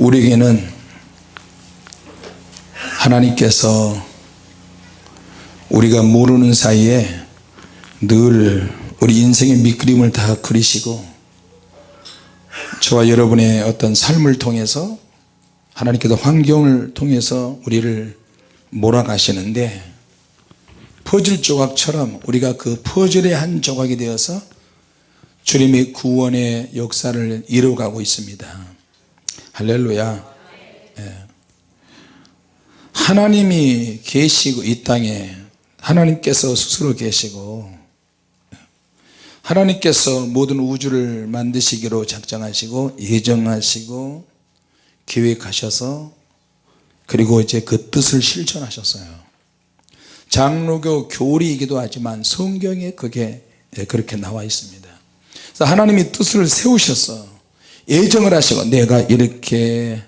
우리에게는 하나님께서 우리가 모르는 사이에 늘 우리 인생의 밑그림을 다 그리시고 저와 여러분의 어떤 삶을 통해서 하나님께서 환경을 통해서 우리를 몰아가시는데 퍼즐 조각처럼 우리가 그 퍼즐의 한 조각이 되어서 주님의 구원의 역사를 이루어가고 있습니다 할렐루야. 예. 하나님이 계시고 이 땅에 하나님께서 스스로 계시고 하나님께서 모든 우주를 만드시기로 작정하시고 예정하시고 계획하셔서 그리고 이제 그 뜻을 실천하셨어요. 장로교 교리이기도 하지만 성경에 그게 예, 그렇게 나와 있습니다. 그래서 하나님이 뜻을 세우셔서 예정을 하시고 내가 이렇게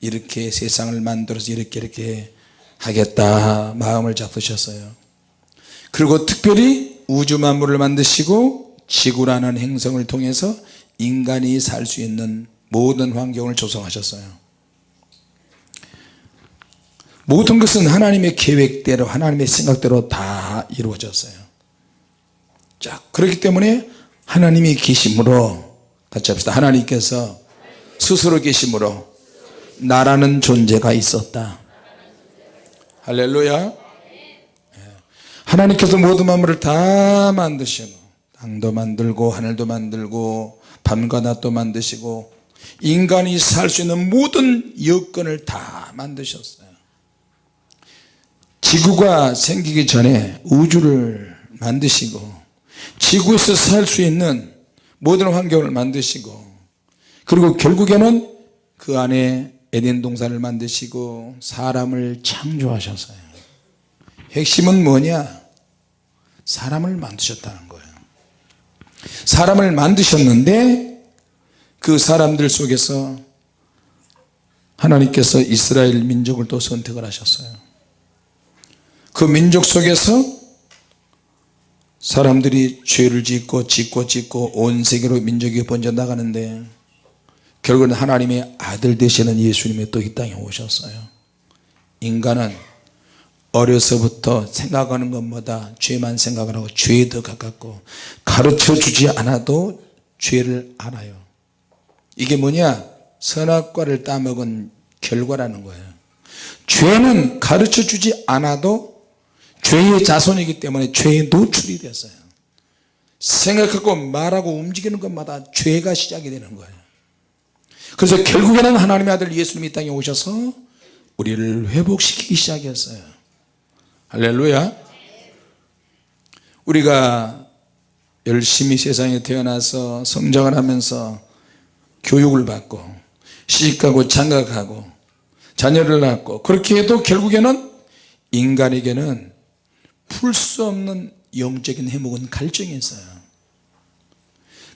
이렇게 세상을 만들어서 이렇게 이렇게 하겠다 마음을 잡으셨어요. 그리고 특별히 우주 만물을 만드시고 지구라는 행성을 통해서 인간이 살 수 있는 모든 환경을 조성하셨어요. 모든 것은 하나님의 계획대로 하나님의 생각대로 다 이루어졌어요. 자 그렇기 때문에 하나님이 계심으로 같이 합시다. 하나님께서 스스로 계심으로 나라는 존재가 있었다. 할렐루야. 예. 하나님께서 모든 만물을 다 만드시고 땅도 만들고 하늘도 만들고 밤과 낮도 만드시고 인간이 살 수 있는 모든 여건을 다 만드셨어요. 지구가 생기기 전에 우주를 만드시고 지구에서 살 수 있는 모든 환경을 만드시고 그리고 결국에는 그 안에 에덴 동산을 만드시고 사람을 창조하셨어요. 핵심은 뭐냐? 사람을 만드셨다는 거예요. 사람을 만드셨는데 그 사람들 속에서 하나님께서 이스라엘 민족을 또 선택을 하셨어요. 그 민족 속에서 사람들이 죄를 짓고 짓고 짓고 온 세계로 민족이 번져 나가는데 결국은 하나님의 아들 되시는 예수님이 또 이 땅에 오셨어요. 인간은 어려서부터 생각하는 것보다 죄만 생각을 하고 죄에 더 가깝고 가르쳐 주지 않아도 죄를 알아요. 이게 뭐냐? 선악과를 따먹은 결과라는 거예요. 죄는 가르쳐 주지 않아도 죄의 자손이기 때문에 죄에 노출이 됐어요. 생각하고 말하고 움직이는 것마다 죄가 시작이 되는 거예요. 그래서 결국에는 하나님의 아들 예수님이 땅에 오셔서 우리를 회복시키기 시작했어요. 할렐루야. 우리가 열심히 세상에 태어나서 성장을 하면서 교육을 받고 시집가고 장가가고 자녀를 낳고 그렇게 해도 결국에는 인간에게는 풀 수 없는 영적인 해목은 갈증이 있어요.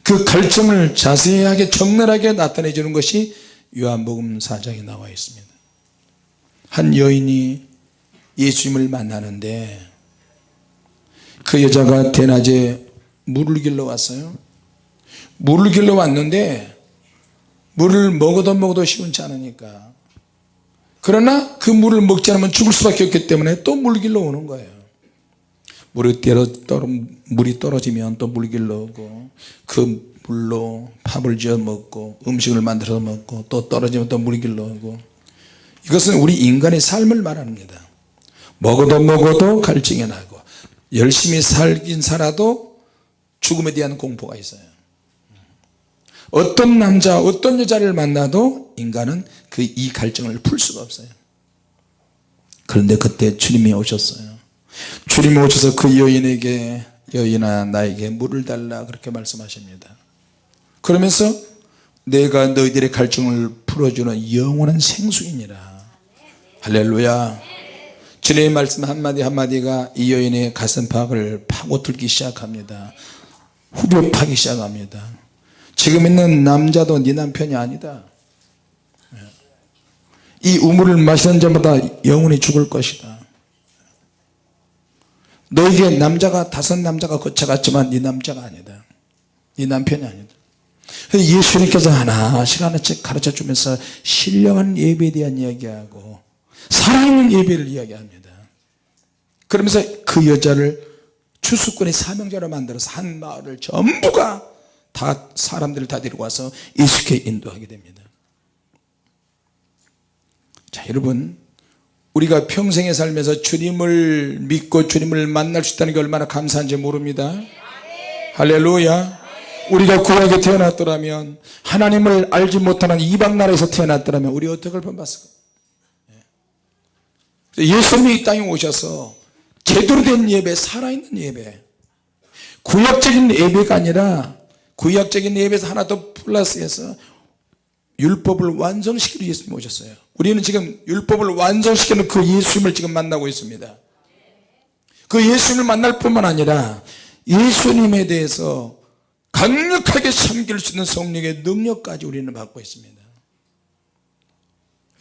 그 갈증을 자세하게 적나라하게 나타내 주는 것이 요한복음 4장에 나와 있습니다. 한 여인이 예수님을 만나는데 그 여자가 대낮에 물을 길러 왔어요. 물을 길러 왔는데 물을 먹어도 먹어도 시원치 않으니까. 그러나 그 물을 먹지 않으면 죽을 수밖에 없기 때문에 또물 길러 오는 거예요 물이, 떨어, 물이 떨어지면 또 물 길러 오고 그 물로 밥을 지어 먹고 음식을 만들어서 먹고 또 떨어지면 또 물 길러 오고. 이것은 우리 인간의 삶을 말하는 겁니다. 먹어도 먹어도 갈증이 나고 열심히 살긴 살아도 죽음에 대한 공포가 있어요. 어떤 남자 어떤 여자를 만나도 인간은 그 이 갈증을 풀 수가 없어요. 그런데 그때 주님이 오셨어요 주님이 오셔서 그 여인에게 여인아 나에게 물을 달라 그렇게 말씀하십니다. 그러면서 내가 너희들의 갈증을 풀어주는 영원한 생수이니라. 할렐루야. 주님의 말씀 한마디 한마디가 이 여인의 가슴팍을 파고 들기 시작합니다. 후벼 파기 시작합니다. 지금 있는 남자도 네 남편이 아니다. 이 우물을 마시는 자마다 영원히 죽을 것이다 너에게 남자가 다섯 남자가 거쳐갔지만 네 남자가 아니다. 네 남편이 아니다. 예수님께서 하나씩 하나씩 가르쳐 주면서 신령한 예배에 대한 이야기하고 살아있는 예배를 이야기합니다. 그러면서 그 여자를 추수꾼의 사명자로 만들어서 한 마을을 전부가 다 사람들을 다 데리고 와서 예수께 인도하게 됩니다. 자 여러분 우리가 평생에 살면서 주님을 믿고 주님을 만날 수 있다는 게 얼마나 감사한지 모릅니다. 할렐루야. 우리가 구하게 태어났더라면 하나님을 알지 못하는 이방 나라에서 태어났더라면 우리 어떻게 본받을까? 예수님이 이 땅에 오셔서 제대로 된 예배 살아있는 예배 구약적인 예배가 아니라 구약적인 예배에서 하나 더 플러스해서 율법을 완성시키러 예수님 오셨어요. 우리는 지금 율법을 완성시키는 그 예수님을 지금 만나고 있습니다. 그 예수님을 만날 뿐만 아니라 예수님에 대해서 강력하게 섬길 수 있는 성령의 능력까지 우리는 받고 있습니다.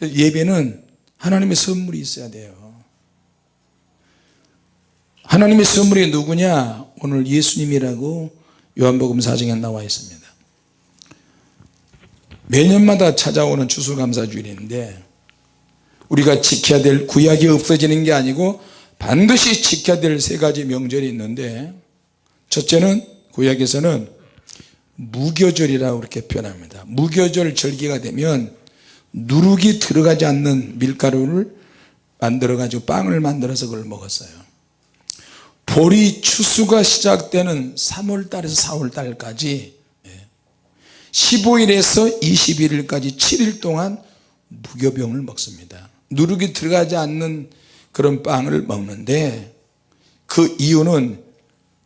예배는 하나님의 선물이 있어야 돼요. 하나님의 선물이 누구냐? 오늘 예수님이라고 요한복음 4장에 나와 있습니다 매년마다 찾아오는 추수감사주일인데 우리가 지켜야 될 구약이 없어지는 게 아니고 반드시 지켜야 될 세 가지 명절이 있는데 첫째는 구약에서는 무교절이라고 그렇게 표현합니다. 무교절 절기가 되면 누룩이 들어가지 않는 밀가루를 만들어 가지고 빵을 만들어서 그걸 먹었어요. 보리 추수가 시작되는 3월달에서 4월달까지 15일에서 21일까지 7일 동안 무교병을 먹습니다. 누룩이 들어가지 않는 그런 빵을 먹는데 그 이유는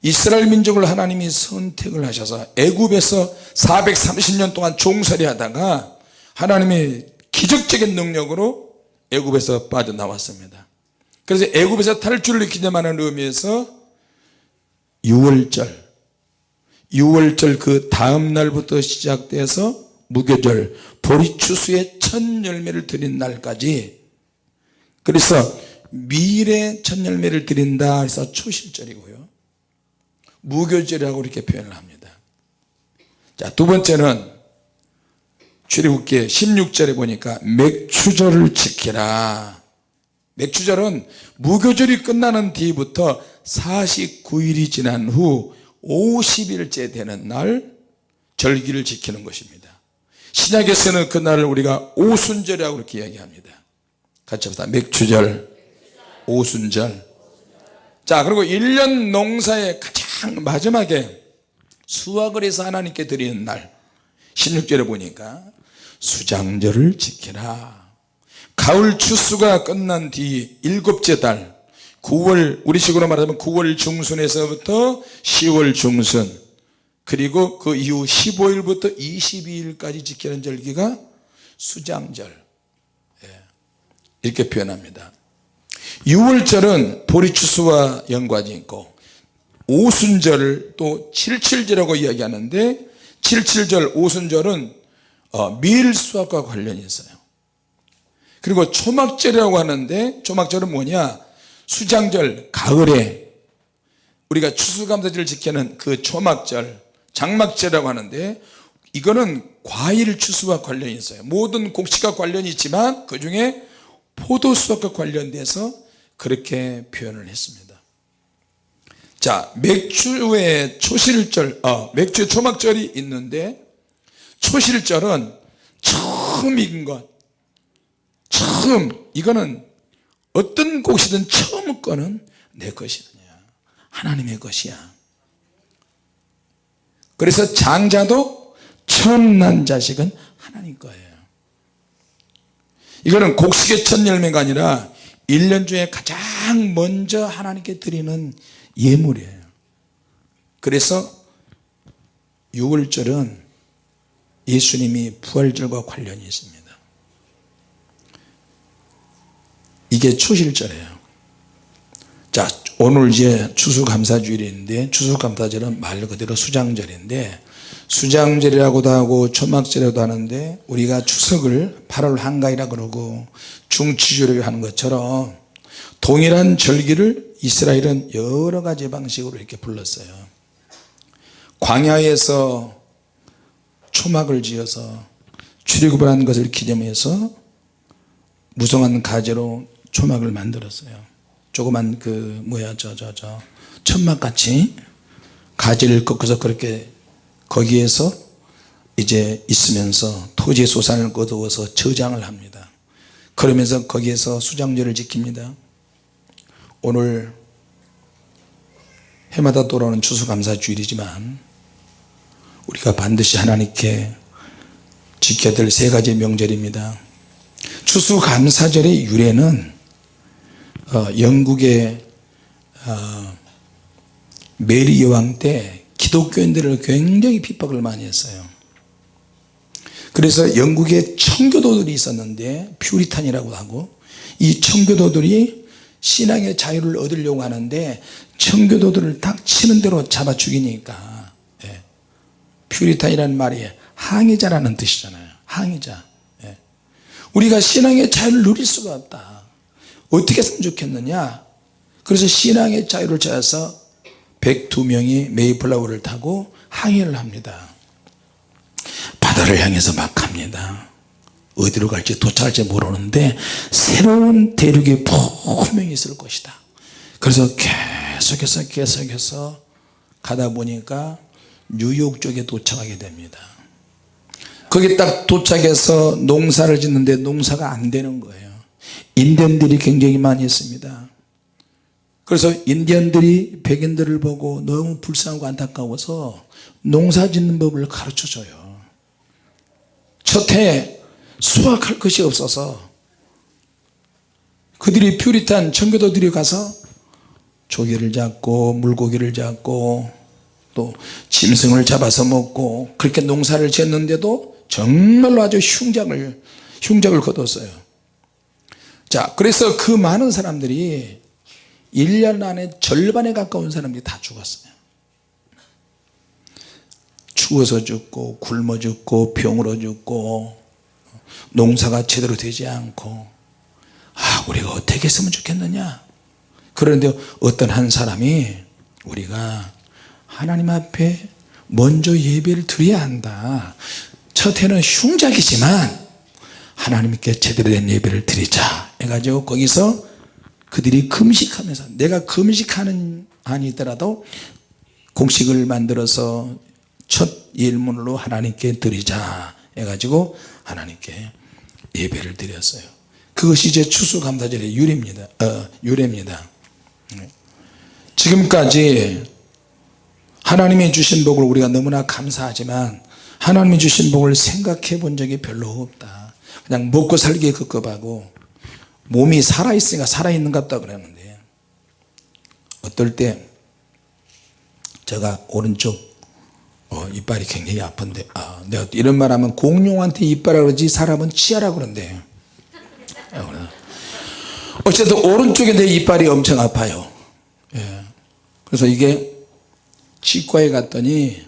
이스라엘 민족을 하나님이 선택을 하셔서 애굽에서 430년 동안 종살이 하다가 하나님이 기적적인 능력으로 애굽에서 빠져나왔습니다. 그래서 애굽에서 탈출을 기념하는 의미에서 6월절 6월절 그 다음 날부터 시작돼서 무교절 보리추수의 첫 열매를 드린 날까지. 그래서 미래 첫 열매를 드린다 해서 초실절이고요. 무교절이라고 이렇게 표현을 합니다. 자 두 번째는 출애굽기 16절에 보니까 맥추절을 지키라. 맥추절은 무교절이 끝나는 뒤부터 49일이 지난 후 50일째 되는 날 절기를 지키는 것입니다. 신약에서는 그날을 우리가 오순절이라고 그렇게 이야기합니다. 같이 합시다. 맥추절 오순절. 자 그리고 1년 농사의 가장 마지막에 수확을 해서 하나님께 드리는 날 16절에 보니까 수장절을 지키라. 가을 추수가 끝난 뒤 일곱째 달 9월 우리 식으로 말하면 9월 중순에서부터 10월 중순 그리고 그 이후 15일부터 22일까지 지키는 절기가 수장절. 예, 이렇게 표현합니다. 6월절은 보리추수와 연관이 있고 오순절 또 칠칠절이라고 이야기하는데 칠칠절 오순절은 어, 밀수확과 관련이 있어요. 그리고 초막절이라고 하는데 초막절은 뭐냐 수장절 가을에 우리가 추수감사절을 지키는 그 초막절 장막절이라고 하는데 이거는 과일 추수와 관련이 있어요. 모든 곡식과 관련이 있지만 그 중에 포도수확과 관련돼서 그렇게 표현을 했습니다. 자 맥주의 초실절 어, 맥주의 초막절이 있는데 초실절은 처음 익은 것 처음 이거는 어떤 곳이든 처음 거는 내 것이냐. 하나님의 것이야. 그래서 장자도 처음 난 자식은 하나님 거예요. 이거는 곡식의 첫 열매가 아니라 1년 중에 가장 먼저 하나님께 드리는 예물이에요. 그래서 6월절은 예수님이 부활절과 관련이 있습니다 이게 초실절이에요. 자 오늘 이제 추수감사주일인데 추수감사절은 말 그대로 수장절인데 수장절이라고도 하고 초막절이라고도 하는데 우리가 추석을 8월 한가위라 그러고 중치절이라고 하는 것처럼 동일한 절기를 이스라엘은 여러 가지 방식으로 이렇게 불렀어요. 광야에서 초막을 지어서 출애굽을 한 것을 기념해서 무성한 가지로 초막을 만들었어요. 조그만 그 뭐야 저저 저 천막같이 가지를 꺾어서 그렇게 거기에서 이제 있으면서 토지의 소산을 거두어서 저장을 합니다. 그러면서 거기에서 수장료를 지킵니다. 오늘 해마다 돌아오는 추수감사주일이지만 우리가 반드시 하나님께 지켜야 될 세 가지 명절입니다. 추수감사절의 유래는 어, 영국의 어, 메리 여왕 때 기독교인들을 굉장히 핍박을 많이 했어요 그래서 영국에 청교도들이 있었는데 퓨리탄이라고 하고 이 청교도들이 신앙의 자유를 얻으려고 하는데 청교도들을 딱 치는 대로 잡아 죽이니까 예. 퓨리탄이라는 말이 항의자라는 뜻이잖아요 항의자 예. 우리가 신앙의 자유를 누릴 수가 없다 어떻게 했으면 좋겠느냐? 그래서 신앙의 자유를 찾아서 102명이 메이플라워를 타고 항해를 합니다. 바다를 향해서 막 갑니다. 어디로 갈지 도착할지 모르는데 새로운 대륙이 분명히 있을 것이다. 그래서 계속해서 계속해서 가다 보니까 뉴욕 쪽에 도착하게 됩니다. 거기 딱 도착해서 농사를 짓는데 농사가 안 되는 거예요 인디언들이 굉장히 많이 있습니다. 그래서 인디언들이 백인들을 보고 너무 불쌍하고 안타까워서 농사 짓는 법을 가르쳐 줘요. 첫해 수확할 것이 없어서 그들이 퓨리탄 청교도들이 가서 조개를 잡고 물고기를 잡고 또 짐승을 잡아서 먹고 그렇게 농사를 지었는데도 정말로 아주 흉작을 흉작을 거뒀어요 자 그래서 그 많은 사람들이 1년 안에 절반에 가까운 사람들이 다 죽었어요. 추워서 죽고 굶어 죽고 병으로 죽고 농사가 제대로 되지 않고 아 우리가 어떻게 했으면 좋겠느냐? 그런데 어떤 한 사람이 우리가 하나님 앞에 먼저 예배를 드려야 한다. 첫 해는 흉작이지만 하나님께 제대로 된 예배를 드리자. 해가지고 거기서 그들이 금식하면서 내가 금식하는 한이 있더라도 곡식을 만들어서 첫 일문으로 하나님께 드리자. 해가지고 하나님께 예배를 드렸어요. 그것이 이제 추수감사절의 유래입니다. 어, 유래입니다. 네. 지금까지 하나님이 주신 복을 우리가 너무나 감사하지만 하나님이 주신 복을 생각해 본 적이 별로 없다 그냥 먹고 살기에 급급하고 몸이 살아있으니까 살아있는 것 같다 그러는데 어떨 때 제가 오른쪽 어, 이빨이 굉장히 아픈데 아, 내가 이런 말 하면 공룡한테 이빨이라 그러지 사람은 치아라 그런데. 어쨌든 오른쪽에 내 이빨이 엄청 아파요. 예. 그래서 이게 치과에 갔더니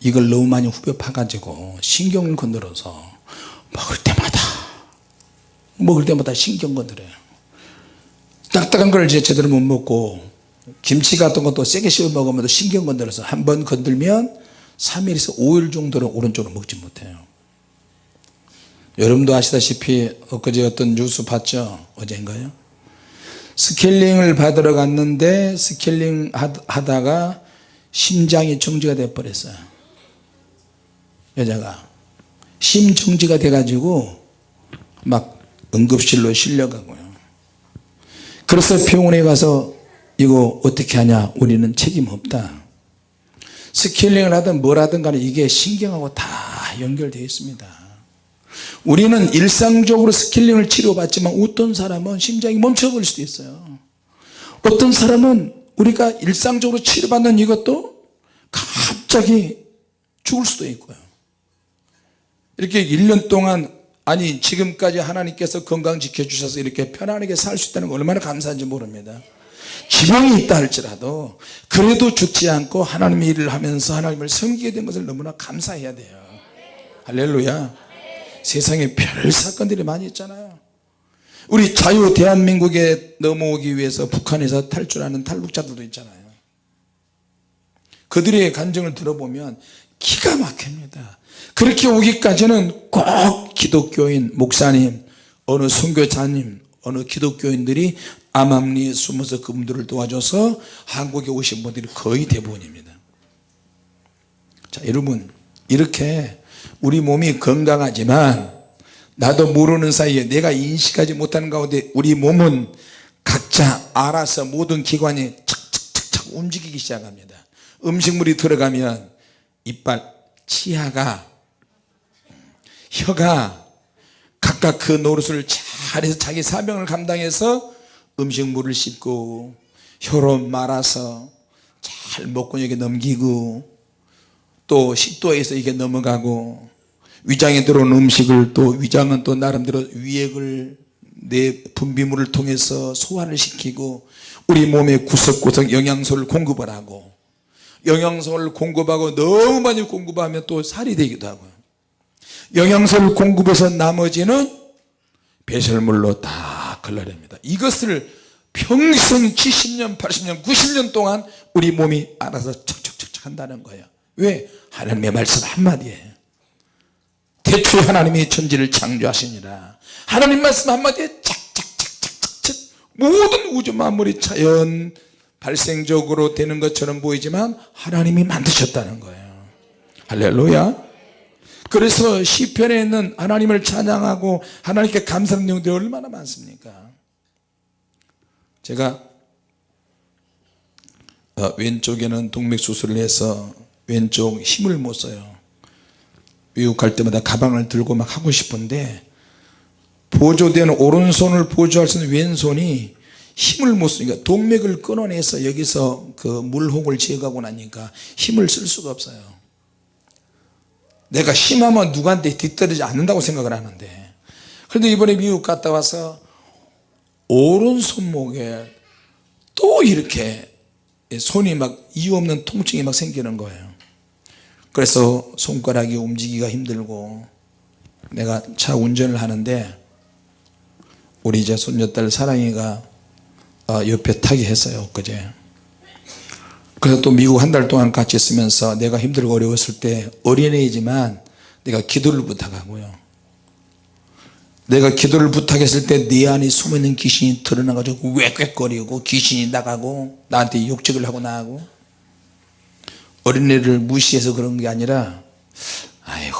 이걸 너무 많이 후벼 파가지고 신경을 건드려서 먹을 때마다 먹을 때마다 신경 건드려요. 딱딱한 걸 이제 제대로 못 먹고 김치 같은 것도 세게 씹어 먹으면 신경 건드려서 한 번 건들면 3일에서 5일 정도는 오른쪽으로 먹지 못해요. 여러분도 아시다시피 엊그제 어떤 뉴스 봤죠? 어제인가요? 스케일링을 받으러 갔는데 스케일링 하다가 심장이 정지가 돼 버렸어요. 여자가 심정지가 돼 가지고 막 응급실로 실려가고요. 그래서 병원에 가서 이거 어떻게 하냐 우리는 책임 없다. 스케일링을 하든 뭘 하든 간에 이게 신경하고 다 연결되어 있습니다. 우리는 일상적으로 스케일링을 치료받지만 어떤 사람은 심장이 멈춰버릴 수도 있어요. 어떤 사람은 우리가 일상적으로 치료받는 이것도 갑자기 죽을 수도 있고요 이렇게 1년 동안 아니 지금까지 하나님께서 건강 지켜주셔서 이렇게 편안하게 살 수 있다는 거 얼마나 감사한지 모릅니다. 지병이 있다 할지라도 그래도 죽지 않고 하나님의 일을 하면서 하나님을 섬기게 된 것을 너무나 감사해야 돼요. 할렐루야. 세상에 별 사건들이 많이 있잖아요. 우리 자유 대한민국에 넘어오기 위해서 북한에서 탈출하는 탈북자들도 있잖아요. 그들의 간증을 들어보면 기가 막힙니다 그렇게 오기까지는 꼭 기독교인 목사님 어느 선교사님 어느 기독교인들이 암암리에 숨어서 그분들을 도와줘서 한국에 오신 분들이 거의 대부분입니다. 자 여러분 이렇게 우리 몸이 건강하지만 나도 모르는 사이에 내가 인식하지 못하는 가운데 우리 몸은 각자 알아서 모든 기관이 착착착착 움직이기 시작합니다. 음식물이 들어가면 이빨, 치아가 혀가 각각 그 노릇을 잘해서 자기 사명을 감당해서 음식물을 씹고 혀로 말아서 잘 먹고 여기 넘기고 또 식도에서 이게 넘어가고 위장에 들어온 음식을 또 위장은 또 나름대로 위액을 내 분비물을 통해서 소화를 시키고 우리 몸에 구석구석 영양소를 공급을 하고 영양소를 공급하고 너무 많이 공급하면 또 살이 되기도 하고요 영양소를 공급해서 나머지는 배설물로 다 걸러냅니다. 이것을 평생 70년 80년 90년 동안 우리 몸이 알아서 척척척척 한다는 거예요. 왜? 하나님의 말씀 한마디에. 대초에 하나님이 천지를 창조하시니라. 하나님 말씀 한마디에 착착착착착 모든 우주 만물이 자연 발생적으로 되는 것처럼 보이지만 하나님이 만드셨다는 거예요. 할렐루야 그래서 시편에 있는 하나님을 찬양하고 하나님께 감사하는 내용들이 얼마나 많습니까? 제가 어, 왼쪽에는 동맥수술을 해서 왼쪽 힘을 못 써요. 미국 갈 때마다 가방을 들고 막 하고 싶은데 보조된 오른손을 보조할 수 있는 왼손이 힘을 못 쓰니까 동맥을 끊어내서 여기서 그 물혹을 제거하고 나니까 힘을 쓸 수가 없어요 내가 힘하면 누구한테 뒤떨어지지 않는다고 생각을 하는데. 그런데 이번에 미국 갔다 와서 오른 손목에 또 이렇게 손이 막 이유 없는 통증이 막 생기는 거예요. 그래서 손가락이 움직이기가 힘들고 내가 차 운전을 하는데 우리 이제 손녀딸 사랑이가 어, 옆에 타게 했어요 그제 그래서 또 미국 한 달 동안 같이 있으면서 내가 힘들고 어려웠을 때 어린애이지만 내가 기도를 부탁하고요. 내가 기도를 부탁했을 때 네 안에 숨어있는 귀신이 드러나가지고 웩웩거리고 귀신이 나가고 나한테 욕적을 하고 나하고 어린애를 무시해서 그런 게 아니라 아이고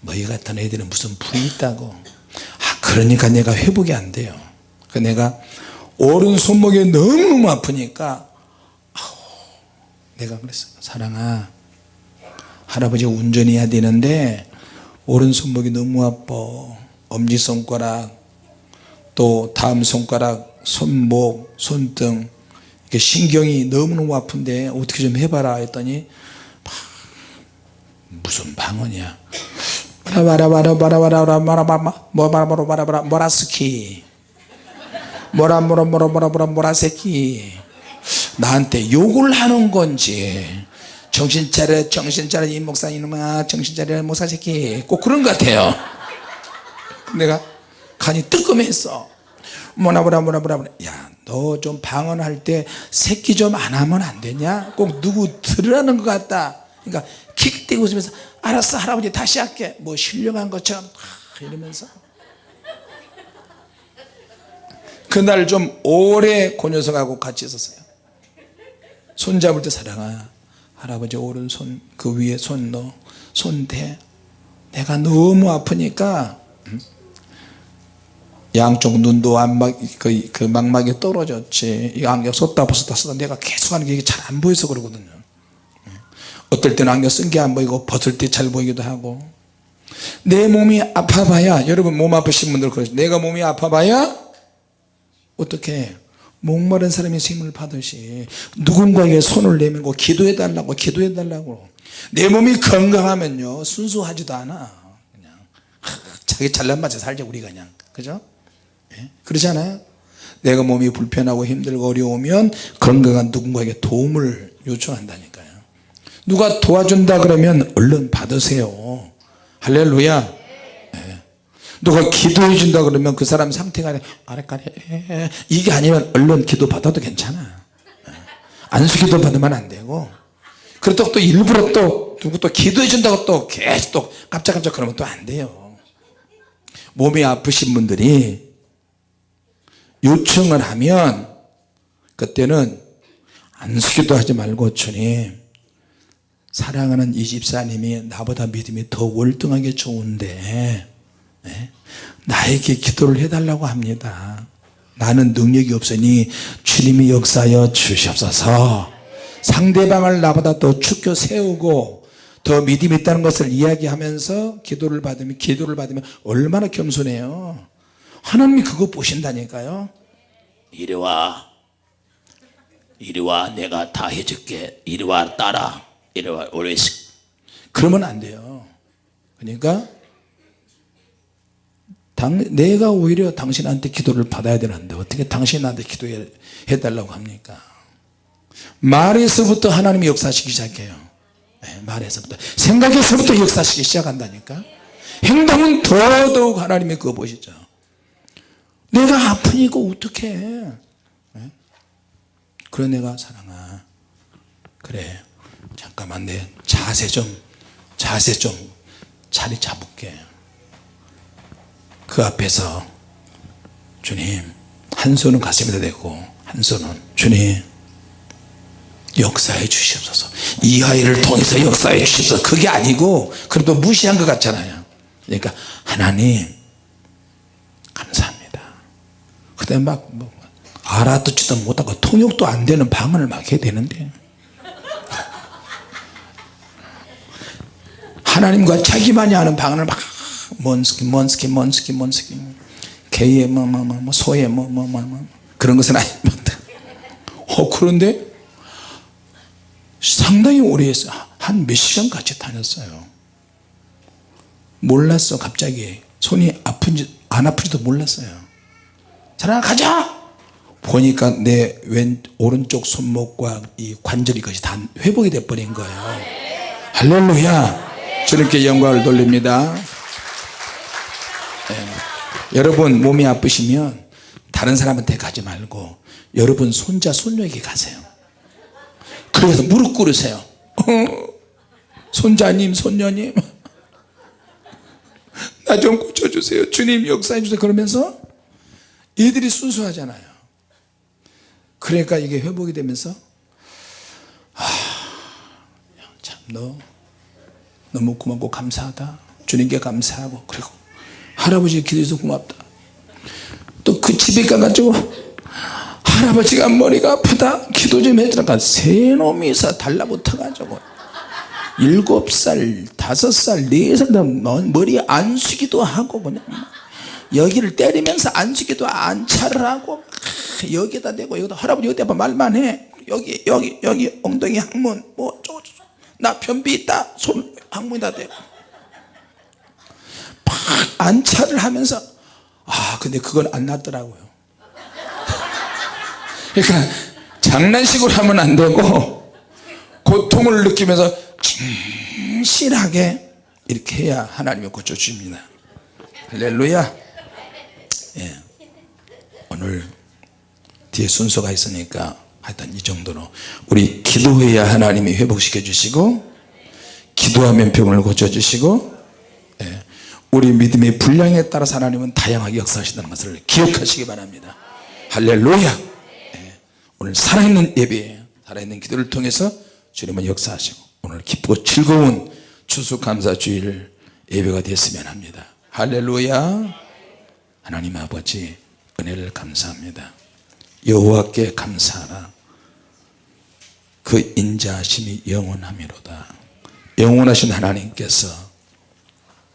너희 같은 애들은 무슨 불이 있다고. 아 그러니까 내가 회복이 안 돼요. 그 내가 오른 손목이 너무너무 아프니까 아우, 내가 그랬어요 사랑아 할아버지 운전해야 되는데 오른손목이 너무 아파 엄지손가락 또 다음 손가락 손목 손등 이게 신경이 너무너무 아픈데 어떻게 좀 해봐라 했더니 무슨 방언이야 뭐라뭐라뭐라뭐라뭐라뭐라뭐라뭐라뭐라 뭐라스키 뭐라 뭐라 뭐라 뭐라 뭐라 뭐라새끼 나한테 욕을 하는 건지 정신 차려 정신 차려 이 목사 이놈아 정신 차려 목사 새끼. 꼭 그런 것 같아요. 내가 간이 뜨끔했어 뭐라 뭐라 뭐라 뭐라 야너 좀 방언할 때 새끼 좀 안 하면 안 되냐? 꼭 누구 들으라는 것 같다. 그러니까 킥대고 웃으면서 알았어 할아버지 다시 할게. 뭐 신령한 것처럼 이러면서. 그날 좀 오래 고녀석하고 같이 있었어요 손잡을 때 사랑아 할아버지 오른손 그 위에 손 넣어 손대. 내가 너무 아프니까 양쪽 눈도 안막 그, 그 망막이 떨어졌지. 이 안경 썼다 벗었다 쓰다 내가 계속 하는 게 잘 안 보여서 그러거든요. 어떨 때는 안경 쓴 게 안 보이고 벗을 때 잘 보이기도 하고. 내 몸이 아파봐야 여러분 몸 아프신 분들 그러죠 내가 몸이 아파봐야 어떻게 목마른 사람이 힘을 받듯이 누군가에게 손을 내밀고 기도해 달라고 기도해 달라고. 내 몸이 건강하면요 순수하지도 않아. 그냥. 자기 잘난 맛에 살자 우리가 그냥. 그죠? 예? 그러잖아요? 내가 몸이 불편하고 힘들고 어려우면 건강한 누군가에게 도움을 요청한다니까요. 누가 도와준다 그러면 얼른 받으세요. 할렐루야. 예. 누가 기도해 준다 그러면 그 사람 상태가 아래까지 이게 아니면 얼른 기도 받아도 괜찮아 예. 안수 기도 받으면 안 되고 그렇다고 또 일부러 또 누구 또 기도해 준다고 또 계속 또 깜짝깜짝 그러면 또 안 돼요 몸이 아프신 분들이 요청을 하면 그때는 안수기도 하지 말고 주님 사랑하는 이 집사님이 나보다 믿음이 더 월등하게 좋은데 예? 나에게 기도를 해달라고 합니다. 나는 능력이 없으니 주님이 역사하여 주시옵소서. 상대방을 나보다 더 축켜 세우고 더 믿음이 있다는 것을 이야기하면서 기도를 받으면 기도를 받으면 얼마나 겸손해요. 하나님이 그거 보신다니까요. 이리와. 이리와. 내가 다 해줄게. 이리와. 따라. 이리와. 오래 그러면 안 돼요. 그러니까 당, 내가 오히려 당신한테 기도를 받아야 되는데 어떻게 당신한테 기도해 달라고 합니까? 말에서부터 하나님이 역사하시기 시작해요. 네, 말에서부터. 생각에서부터 역사하시기 시작한다니까? 행동은 더더욱 하나님이 그거 보시죠. 내가 아프니까 어떡해? 네? 그래 내가 사랑아. 그래. 잠깐만 내 자세 좀 자세 좀 자리 잡을게 그 앞에서 주님 한 손은 가슴에다 대고 한 손은 주님 역사해 주시옵소서. 이 아이를 통해서 역사해 주시옵소서. 그게 아니고 또 무시한 것 같잖아요. 그러니까 하나님 감사합니다. 그때 막 뭐, 알아듣지도 못하고 통역도 안 되는 방언을 막 해야 되는데. 하나님과 자기만이 아는 방언을 막 먼스키 먼스키 먼스키 먼스키. 개의 뭐뭐뭐 뭐, 뭐, 소의 뭐뭐뭐 뭐, 뭐, 그런 것은 아닙니다. 어 그런데 상당히 오래 했어요 한 몇 시간 같이 다녔어요. 몰랐어 갑자기. 손이 아픈지 안 아픈지도 몰랐어요. 사랑아 가자! 보니까 내 왼 오른쪽 손목과 이 관절 이 것이 다 회복이 돼 버린 거예요. 할렐루야! 주님께 영광을 돌립니다 네. 여러분 몸이 아프시면 다른 사람한테 가지 말고 여러분 손자 손녀에게 가세요. 그래서 무릎 꿇으세요. 어, 손자님 손녀님? 나 좀 고쳐주세요. 주님 역사해 주세요. 그러면서 이들이 순수하잖아요. 그러니까 이게 회복이 되면서 아 참너 너무 고맙고 감사하다. 주님께 감사하고 그리고 할아버지 기도해서 고맙다. 또 그 집에 가 가지고 할아버지가 머리가 아프다. 기도 좀 해주라니까 세 놈이 서 달라붙어 가지고. 일곱 살 다섯 살네 살 머리 안 숙이도 하고 그냥 여기를 때리면서 안 숙이도 안차를 하고 여기다 대고 여기다 할아버지 여기다 말만 해. 여기 여기 여기 엉덩이 항문. 뭐 저거 나 변비 있다. 손 항문에다 대고 막 안차를 하면서 아 근데 그건 안 낫더라고요 그러니까 장난식으로 하면 안 되고 고통을 느끼면서 진실하게 이렇게 해야 하나님이 고쳐주십니다 할렐루야 예. 오늘 뒤에 순서가 있으니까 하여튼 이 정도로 우리 기도해야 하나님이 회복시켜 주시고 기도하면 병을 고쳐 주시고 예. 우리 믿음의 분량에 따라서 하나님은 다양하게 역사하신다는 것을 기억하시기 바랍니다. 할렐루야. 오늘 살아있는 예배 살아있는 기도를 통해서 주님은 역사하시고 오늘 기쁘고 즐거운 추수감사 주일 예배가 됐으면 합니다. 할렐루야. 하나님 아버지 은혜를 감사합니다. 여호와께 감사하라. 그 인자하심이 영원하미로다. 영원하신 하나님께서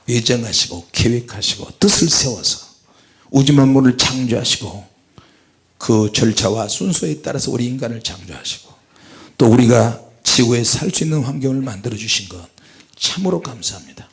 예정하시고 계획하시고 뜻을 세워서 우주만물을 창조하시고 그 절차와 순서에 따라서 우리 인간을 창조하시고 또 우리가 지구에 살 수 있는 환경을 만들어 주신 것 참으로 감사합니다